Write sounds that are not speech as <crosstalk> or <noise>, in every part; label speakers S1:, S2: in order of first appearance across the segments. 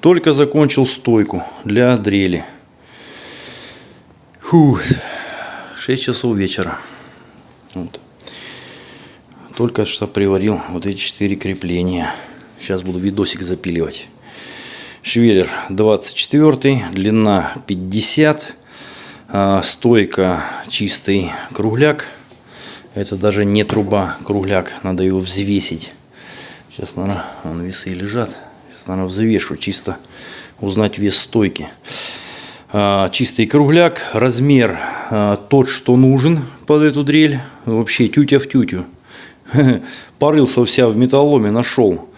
S1: Только закончил стойку для дрели. Фу, 6 часов вечера. Вот. Только что приварил вот эти четыре крепления. Сейчас буду видосик запиливать. Швеллер 24, длина 50, а, стойка чистый кругляк. Это даже не труба, кругляк, надо его взвесить. Сейчас, наверное, весы лежат. Сейчас, наверное, взвешу, чисто узнать вес стойки. А, чистый кругляк, размер а, тот, что нужен под эту дрель. Вообще тютя в тютю. <laughs> Порылся вся в металломе, нашел.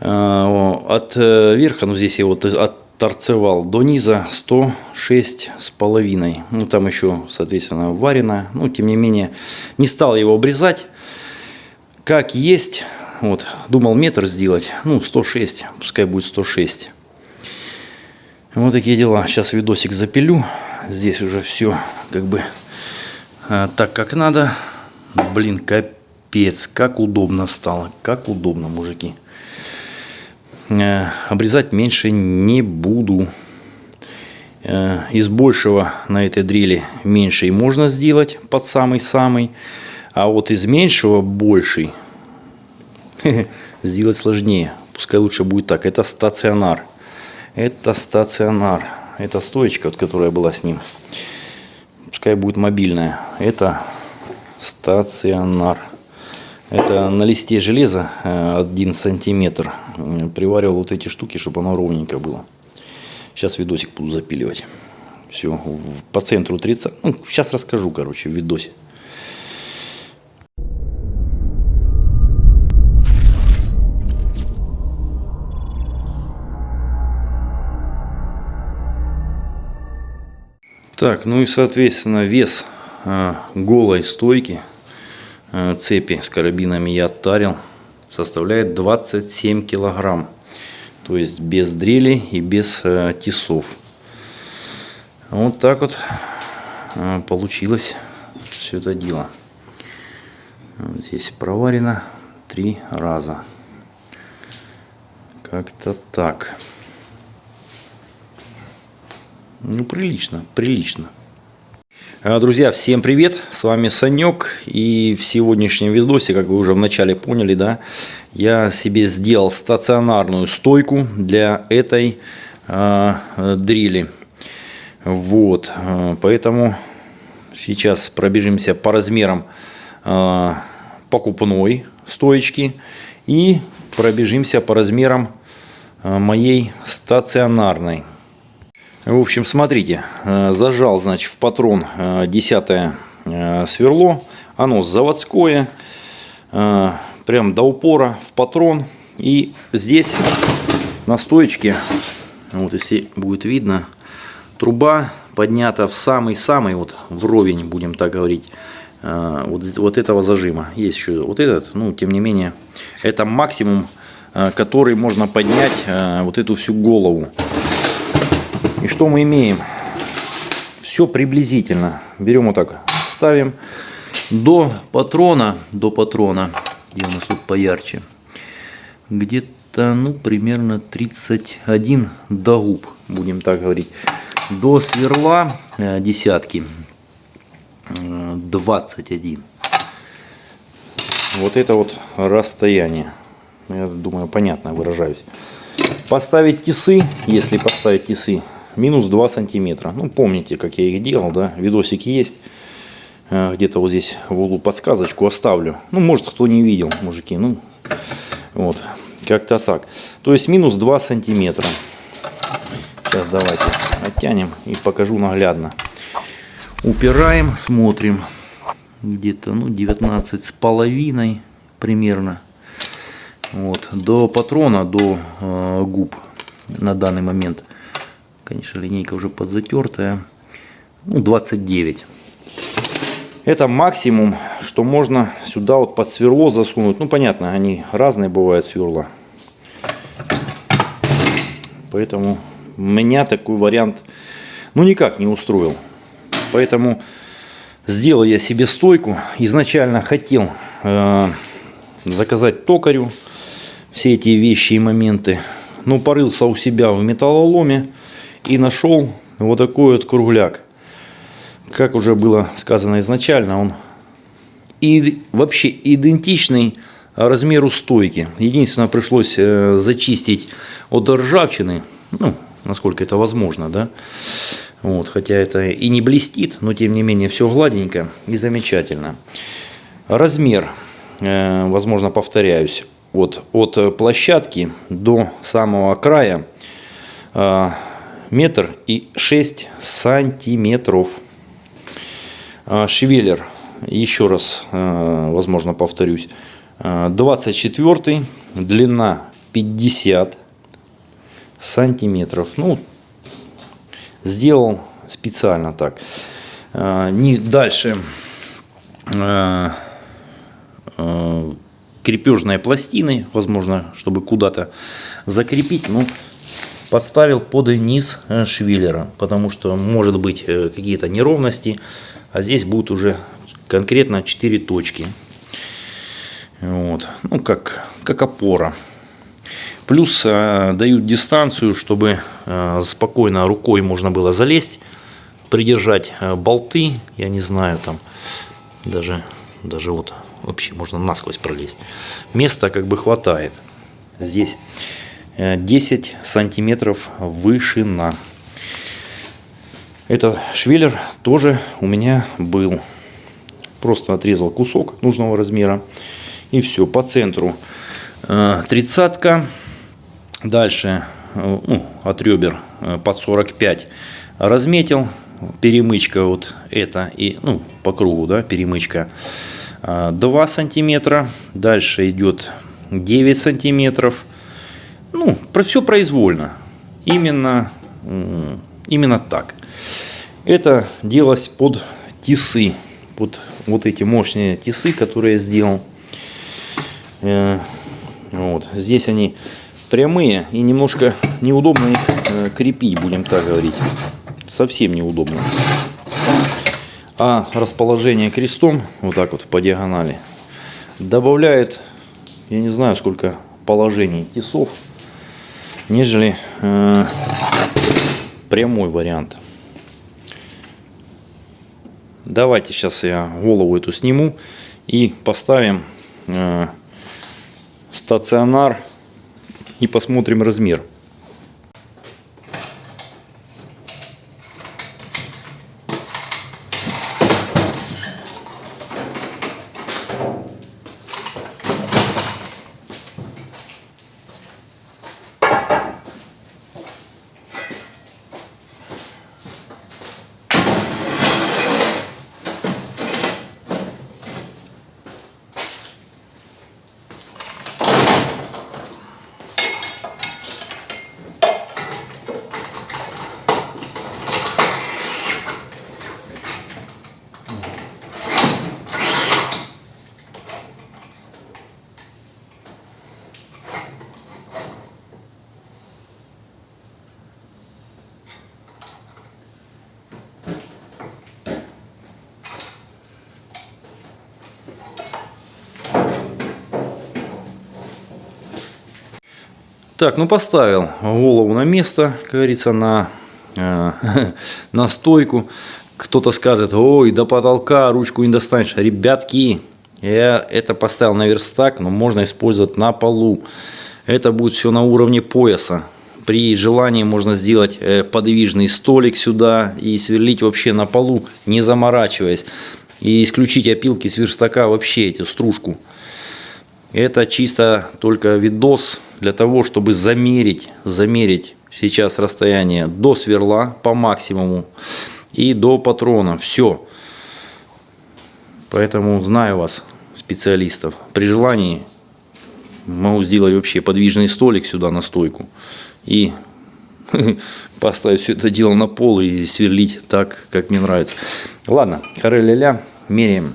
S1: А, от э, верха, ну здесь я вот отторцевал, до низа 106 с половиной. Ну там еще, соответственно, варено. Ну, тем не менее, не стал его обрезать. Как есть, вот, думал метр сделать, ну 106, пускай будет 106. Вот такие дела. Сейчас видосик запилю. Здесь уже все как бы а, так, как надо. Блин, капец, как удобно стало. Как удобно, мужики. Э, обрезать меньше не буду. Э, из большего на этой дрели меньше и можно сделать под самый-самый. А вот из меньшего больший <laughs> сделать сложнее. Пускай лучше будет так. Это стационар. Это стационар. Это стоечка, вот, которая была с ним. Пускай будет мобильная. Это стационар. Это на листе железа 1 э, сантиметр. Приваривал вот эти штуки, чтобы оно ровненько было. Сейчас видосик буду запиливать. Все, по центру 30. Ну, сейчас расскажу, короче, в видосе. Так, ну и соответственно вес э, голой стойки Э, цепи с карабинами я оттарил, составляет 27 килограмм. То есть без дрели и без э, тесов. Вот так вот получилось все это дело. Вот здесь проварено три раза. Как-то так. Ну, прилично, прилично. А, друзья, всем привет! С вами Санек. И в сегодняшнем видосе, как вы уже вначале поняли, да, я себе сделал стационарную стойку для этой э, дрели. Вот, поэтому сейчас пробежимся по размерам э, покупной стоечки и пробежимся по размерам моей стационарной. В общем, смотрите, э, зажал, значит, в патрон 10 э, э, сверло. Оно заводское, прям до упора в патрон. И здесь на стоечке, вот если будет видно, труба поднята в самый-самый, вот вровень, будем так говорить, вот, вот этого зажима. Есть еще вот этот, ну, тем не менее, это максимум, который можно поднять вот эту всю голову. И что мы имеем? Все приблизительно. Берем вот так, ставим до патрона, до патрона, где у нас тут поярче, где-то, ну, примерно 31 до губ, будем так говорить. До сверла э, десятки 21. Вот это вот расстояние. Я думаю, понятно выражаюсь. Поставить тесы, если поставить тесы, минус 2 сантиметра. Ну, помните, как я их делал, да, видосик есть. Э, где-то вот здесь в углу подсказочку оставлю. Ну, может, кто не видел, мужики, ну, вот, как-то так. То есть, минус 2 сантиметра. Сейчас давайте оттянем и покажу наглядно. Упираем, смотрим. Где-то, ну, 19 с половиной примерно. Вот, до патрона, до э, губ на данный момент Конечно, линейка уже подзатертая. Ну, 29. Это максимум, что можно сюда вот под сверло засунуть. Ну, понятно, они разные бывают сверла. Поэтому меня такой вариант, ну, никак не устроил. Поэтому сделал я себе стойку. Изначально хотел э, заказать токарю все эти вещи и моменты. но порылся у себя в металлоломе и нашел вот такой вот кругляк. Как уже было сказано изначально, он и вообще идентичный размеру стойки. Единственное, пришлось э, зачистить от ржавчины, ну, насколько это возможно, да. Вот, хотя это и не блестит, но тем не менее все гладенько и замечательно. Размер, э, возможно, повторяюсь, вот, от площадки до самого края э, метр и шесть сантиметров. Швеллер, еще раз, возможно, повторюсь, 24 длина 50 сантиметров. Ну, сделал специально так. А, не дальше а, а, крепежной пластины, возможно, чтобы куда-то закрепить. Ну, подставил под низ э, швеллера, потому что может быть э, какие-то неровности, а здесь будут уже конкретно 4 точки. Вот. Ну, как, как опора. Плюс э, дают дистанцию, чтобы э, спокойно рукой можно было залезть, придержать э, болты, я не знаю, там даже, даже вот вообще можно насквозь пролезть. Места как бы хватает. Здесь 10 э, сантиметров вышина. Это швеллер тоже у меня был. Просто отрезал кусок нужного размера. И все, по центру э, тридцатка. Дальше э, ну, от ребер под 45 разметил. Перемычка вот это и ну, по кругу, да, перемычка 2 сантиметра. Дальше идет 9 сантиметров. Ну, про все произвольно. Именно, именно так. Это делалось под тисы. Под вот эти мощные тисы, которые я сделал. Э, вот. Здесь они прямые и немножко неудобно их э, крепить, будем так говорить. Совсем неудобно. А расположение крестом, вот так вот по диагонали, добавляет, я не знаю сколько положений тесов, нежели э, прямой вариант. Давайте сейчас я голову эту сниму и поставим э, стационар и посмотрим размер. Так, ну поставил голову на место, как говорится, на, э, <laughs> на стойку. Кто-то скажет, ой, до потолка ручку не достанешь. Ребятки, я это поставил на верстак, но можно использовать на полу. Это будет все на уровне пояса. При желании можно сделать э, подвижный столик сюда и сверлить вообще на полу, не заморачиваясь. И исключить опилки с верстака вообще, эту стружку. Это чисто только видос для того, чтобы замерить, замерить сейчас расстояние до сверла по максимуму и до патрона. Все. Поэтому знаю вас, специалистов. При желании могу сделать вообще подвижный столик сюда на стойку и <laughs> поставить все это дело на пол и сверлить так, как мне нравится. Ладно, хоры ля меряем.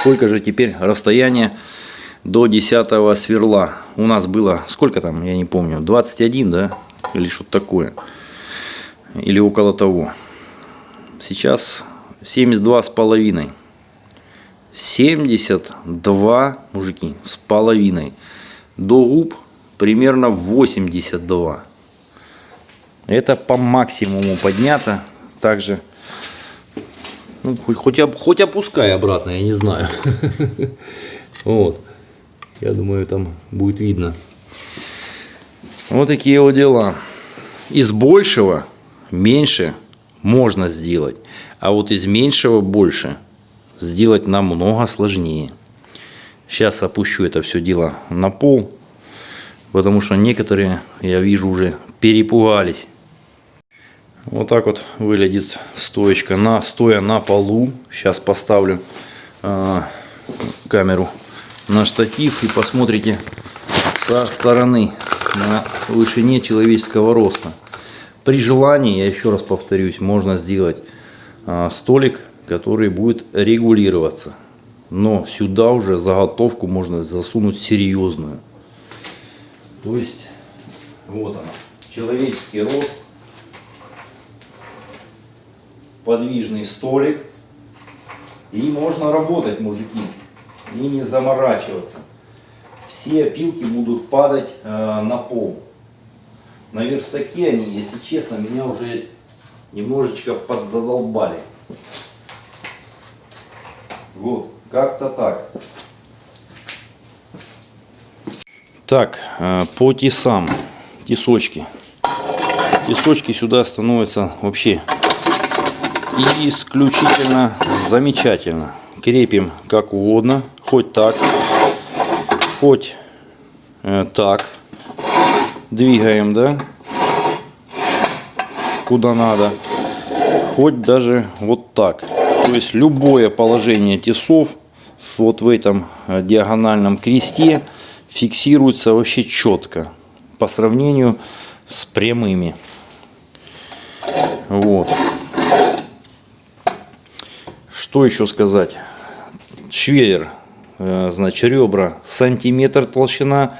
S1: Сколько же теперь расстояние до 10 сверла. У нас было, сколько там, я не помню, 21, да? Или что-то такое. Или около того. Сейчас 72 с половиной. 72, мужики, с половиной. До губ примерно 82. Это по максимуму поднято. Также, ну, хоть, хоть, хоть опускай обратно, я не знаю. <laughs> Вот. Я думаю, там будет видно. Вот такие вот дела. Из большего меньше можно сделать. А вот из меньшего больше сделать намного сложнее. Сейчас опущу это все дело на пол. Потому что некоторые, я вижу, уже перепугались. Вот так вот выглядит стоечка на стоя на полу. Сейчас поставлю э, камеру на штатив и посмотрите со стороны на вышине человеческого роста. При желании, я еще раз повторюсь, можно сделать э, столик, который будет регулироваться. Но сюда уже заготовку можно засунуть серьезную. То есть, вот она, человеческий рост, подвижный столик. И можно работать, мужики, и не заморачиваться. Все опилки будут падать э, на пол. На верстаке они, если честно, меня уже немножечко подзадолбали. Вот, как-то так. Так, э, по тесам, тесочки. Тесочки сюда становятся вообще исключительно замечательно. Крепим как угодно, хоть так, хоть э, так. Двигаем, да, куда надо. Хоть даже вот так. То есть любое положение тесов вот в этом э, диагональном кресте фиксируется вообще четко по сравнению с прямыми. Вот. Что еще сказать? Швеллер, значит, ребра сантиметр толщина.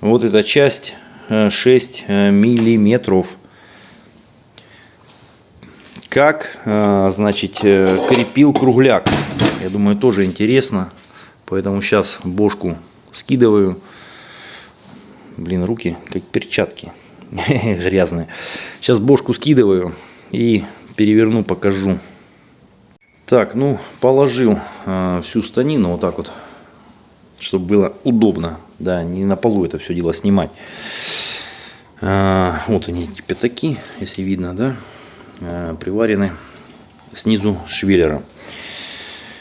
S1: Вот эта часть э, 6 э, миллиметров. Как, э, значит, э, крепил кругляк. Я думаю, тоже интересно. Поэтому сейчас бошку скидываю. Блин, руки как перчатки <laughs> грязные. Сейчас бошку скидываю и переверну, покажу. Так, ну, положил э, всю станину вот так вот, чтобы было удобно. Да, не на полу это все дело снимать. Э, вот они, пятаки, если видно, да, э, приварены снизу швеллером.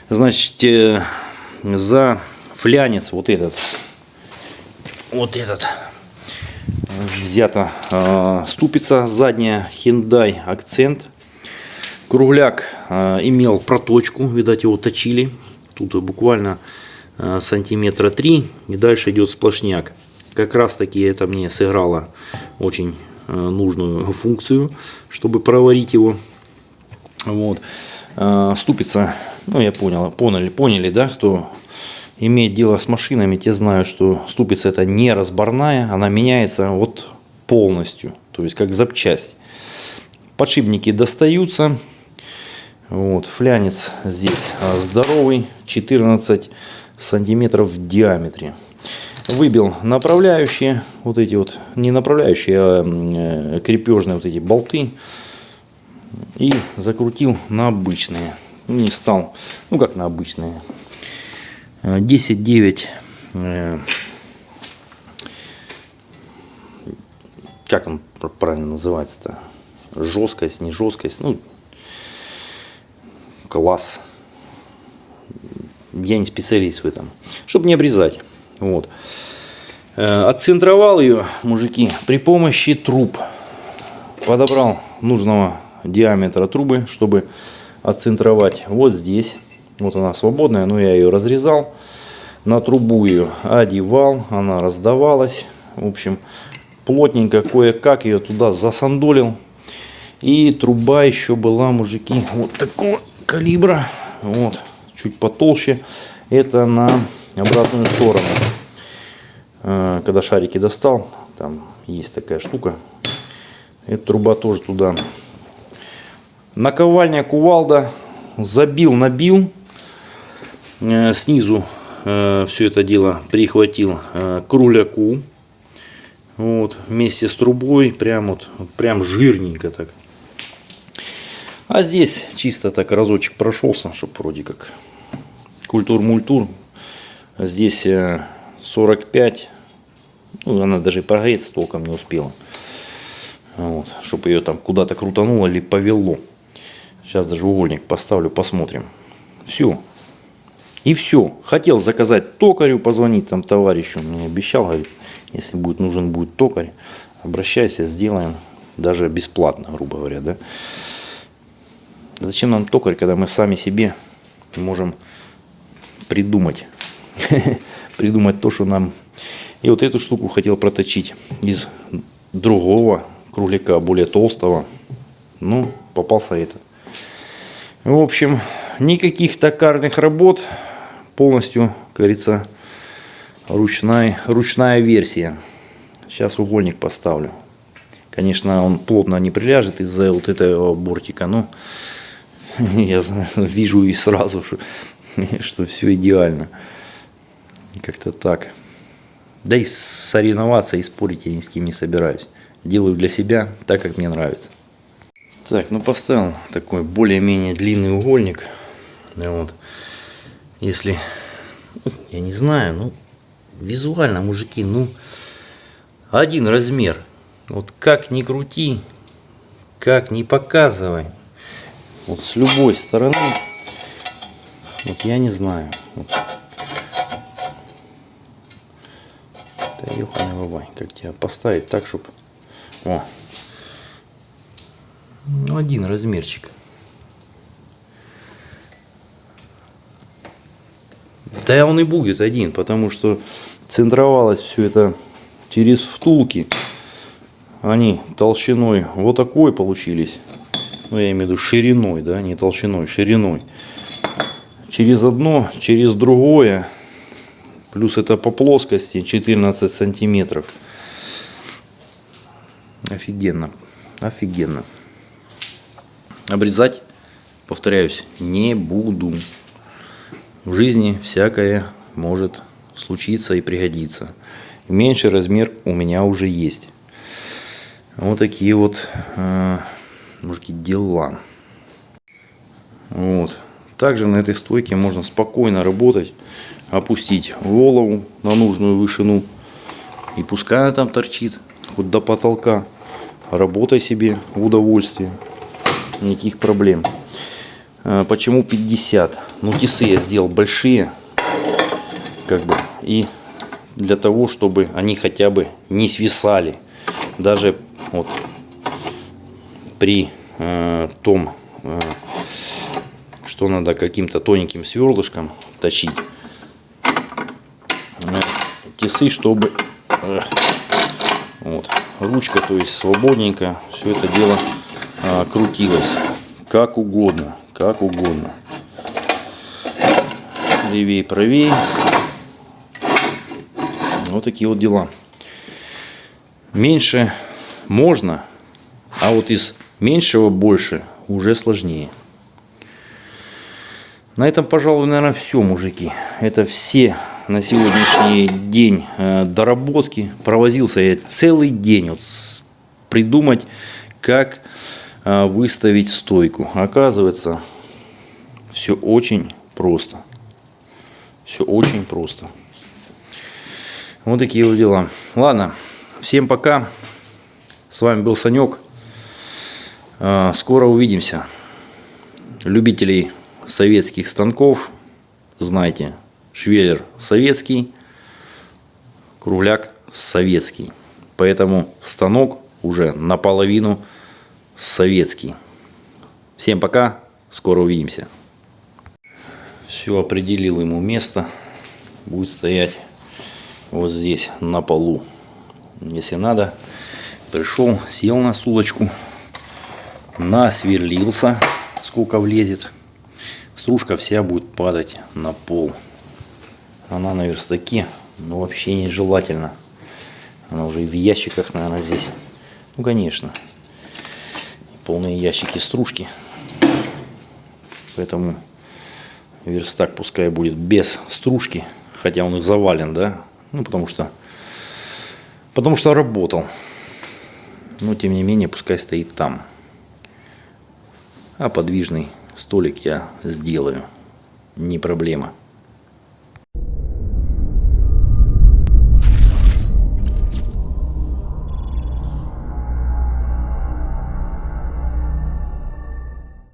S1: Значит, э, за флянец вот этот, вот этот, взята э, ступица задняя Hyundai акцент Кругляк э, имел проточку, видать его точили. Тут буквально э, сантиметра 3 и дальше идет сплошняк. Как раз таки это мне сыграло очень э, нужную функцию, чтобы проварить его. Вот. Ступица, ну я понял, поняли, поняли, да, кто имеет дело с машинами, те знают, что ступица это не разборная, она меняется вот полностью, то есть как запчасть. Подшипники достаются, вот, флянец здесь а, здоровый, 14 сантиметров в диаметре. Выбил направляющие, вот эти вот, не направляющие, а крепежные вот эти болты. И закрутил на обычные. Не стал, ну как на обычные. 10-9 э, как он правильно называется-то? Жесткость, не жесткость. Ну, класс. Я не специалист в этом. Чтобы не обрезать. Вот. Э, отцентровал ее, мужики, при помощи труб. Подобрал нужного диаметра трубы, чтобы отцентровать вот здесь. Вот она свободная, но я ее разрезал. На трубу ее одевал, она раздавалась. В общем, плотненько кое-как ее туда засандолил. И труба еще была, мужики, вот такого калибра. Вот, чуть потолще. Это на обратную сторону. Э, когда шарики достал, там есть такая штука. Эта труба тоже туда. Наковальня кувалда. Забил, набил. Э, снизу э, все это дело прихватил кругляку. Вот, вместе с трубой, прям вот прям жирненько так. А здесь чисто так разочек прошелся, чтобы вроде как культур-мультур. Здесь 45, э, ну она даже прогреться толком не успела. Вот, чтобы ее там куда-то крутануло или повело. Сейчас даже угольник поставлю, посмотрим. Все. И все. Хотел заказать токарю, позвонить там товарищу. Мне обещал, говорит, если будет нужен будет токарь, обращайся, сделаем. Даже бесплатно, грубо говоря, да. Зачем нам токарь, когда мы сами себе можем придумать. <laughs> придумать то, что нам... И вот эту штуку хотел проточить из другого кругляка, более толстого. Ну, попался это. В общем, никаких токарных работ. Полностью, как говорится, ручная, ручная версия. Сейчас угольник поставлю. Конечно, он плотно не приляжет из-за вот этого бортика, но <laughs> я вижу и сразу, что, <laughs> что все идеально. Как-то так. Да и соревноваться и спорить я ни с кем не собираюсь. Делаю для себя так, как мне нравится. Так, ну поставил такой более-менее длинный угольник. Вот. Если, я не знаю, ну, визуально, мужики, ну, один размер. Вот как ни крути, как ни показывай. Вот с любой стороны, вот я не знаю. Вот. Да бабай, как тебя поставить так, чтобы... О, ну, один размерчик. Да он и будет один, потому что центровалось все это через втулки. Они толщиной вот такой получились. Ну, я имею в виду шириной, да, не толщиной, шириной. Через одно, через другое. Плюс это по плоскости 14 сантиметров. Офигенно. Офигенно. Обрезать, повторяюсь, не буду. В жизни всякое может случиться и пригодиться. Меньший размер у меня уже есть. Вот такие вот э, мужики дела. Вот. Также на этой стойке можно спокойно работать, опустить голову на нужную вышину. И пускай она там торчит, хоть до потолка. Работай себе в удовольствие никаких проблем. А, почему 50? Ну, тисы я сделал большие, как бы, и для того, чтобы они хотя бы не свисали. Даже вот при э, том, э, что надо каким-то тоненьким сверлышком точить, э, тисы, чтобы э, вот, ручка, то есть свободненько все это дело а, крутилось как угодно, как угодно. Левее, правее. Вот такие вот дела. Меньше можно, а вот из меньшего больше уже сложнее. На этом, пожалуй, наверное, все, мужики. Это все на сегодняшний день э, доработки. Провозился я целый день вот придумать, как а, выставить стойку. Оказывается, все очень просто. Все очень просто. Вот такие вот дела. Ладно, всем пока. С вами был Санек. А, скоро увидимся. Любителей советских станков, знаете, швеллер советский, кругляк советский. Поэтому станок уже наполовину советский. Всем пока, скоро увидимся. Все, определил ему место. Будет стоять вот здесь, на полу. Если надо, пришел, сел на стулочку, насверлился, сколько влезет. Стружка вся будет падать на пол. Она на верстаке, но вообще нежелательно. Она уже в ящиках, наверное, здесь. Ну, конечно полные ящики стружки. Поэтому верстак пускай будет без стружки, хотя он и завален, да, ну потому что Потому что работал. Но тем не менее, пускай стоит там. А подвижный столик я сделаю. Не проблема.